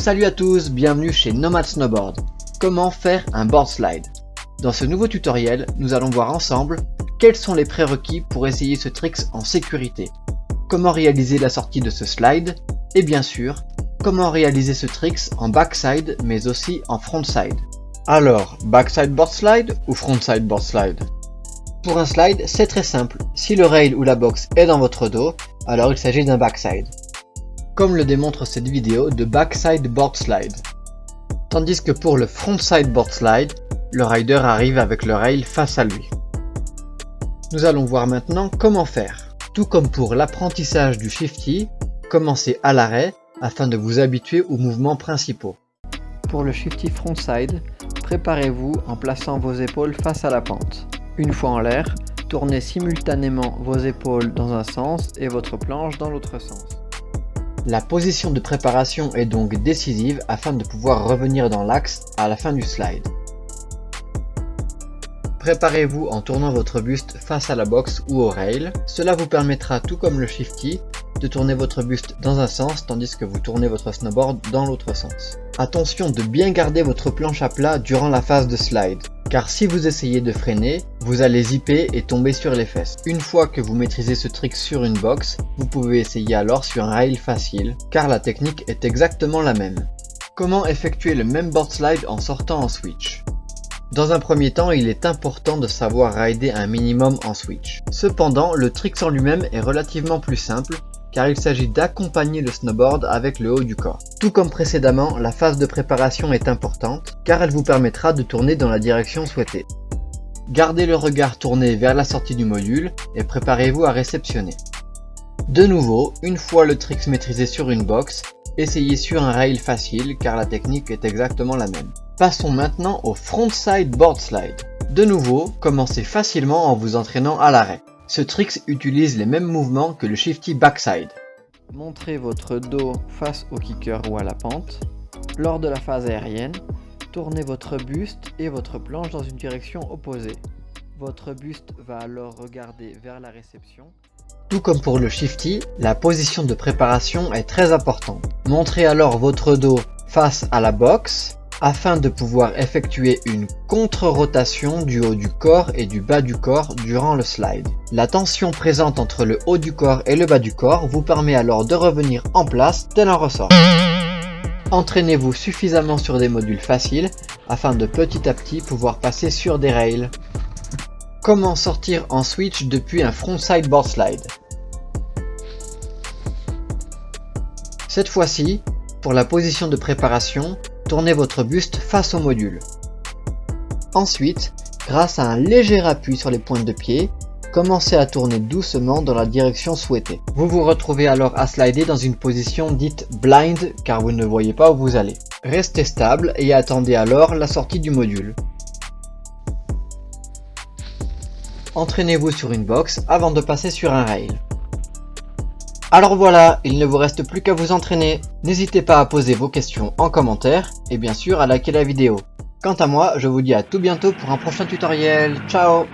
Salut à tous, bienvenue chez Nomad Snowboard. Comment faire un board slide? Dans ce nouveau tutoriel, nous allons voir ensemble quels sont les prérequis pour essayer ce trick en sécurité, comment réaliser la sortie de ce slide, et bien sûr, comment réaliser ce trick en backside mais aussi en frontside. Alors, backside board slide ou frontside board slide? Pour un slide, c'est très simple. Si le rail ou la box est dans votre dos, alors il s'agit d'un backside comme le démontre cette vidéo de backside board slide. Tandis que pour le frontside board slide, le rider arrive avec le rail face à lui. Nous allons voir maintenant comment faire. Tout comme pour l'apprentissage du shifty, commencez à l'arrêt afin de vous habituer aux mouvements principaux. Pour le shifty frontside, préparez-vous en plaçant vos épaules face à la pente. Une fois en l'air, tournez simultanément vos épaules dans un sens et votre planche dans l'autre sens. La position de préparation est donc décisive afin de pouvoir revenir dans l'axe à la fin du slide. Préparez-vous en tournant votre buste face à la boxe ou au rail. Cela vous permettra, tout comme le shifty, de tourner votre buste dans un sens tandis que vous tournez votre snowboard dans l'autre sens. Attention de bien garder votre planche à plat durant la phase de slide car si vous essayez de freiner, vous allez zipper et tomber sur les fesses. Une fois que vous maîtrisez ce trick sur une box, vous pouvez essayer alors sur un rail facile, car la technique est exactement la même. Comment effectuer le même board slide en sortant en switch? Dans un premier temps, il est important de savoir rider un minimum en switch. Cependant, le trick en lui-même est relativement plus simple car il s'agit d'accompagner le snowboard avec le haut du corps. Tout comme précédemment, la phase de préparation est importante, car elle vous permettra de tourner dans la direction souhaitée. Gardez le regard tourné vers la sortie du module et préparez-vous à réceptionner. De nouveau, une fois le trick maîtrisé sur une box, essayez sur un rail facile car la technique est exactement la même. Passons maintenant au frontside board slide. De nouveau, commencez facilement en vous entraînant à l'arrêt. Ce trick utilise les mêmes mouvements que le shifty backside. Montrez votre dos face au kicker ou à la pente. Lors de la phase aérienne, tournez votre buste et votre planche dans une direction opposée. Votre buste va alors regarder vers la réception. Tout comme pour le shifty, la position de préparation est très importante. Montrez alors votre dos face à la boxe afin de pouvoir effectuer une contre-rotation du haut du corps et du bas du corps durant le slide. La tension présente entre le haut du corps et le bas du corps vous permet alors de revenir en place tel un ressort. Entraînez-vous suffisamment sur des modules faciles afin de petit à petit pouvoir passer sur des rails. Comment sortir en switch depuis un frontside board slide? Cette fois-ci, pour la position de préparation, tournez votre buste face au module. Ensuite, grâce à un léger appui sur les pointes de pied, commencez à tourner doucement dans la direction souhaitée. Vous vous retrouvez alors à slider dans une position dite blind car vous ne voyez pas où vous allez. Restez stable et attendez alors la sortie du module. Entraînez-vous sur une box avant de passer sur un rail. Alors voilà, il ne vous reste plus qu'à vous entraîner. N'hésitez pas à poser vos questions en commentaire et bien sûr à liker la vidéo. Quant à moi, je vous dis à tout bientôt pour un prochain tutoriel. Ciao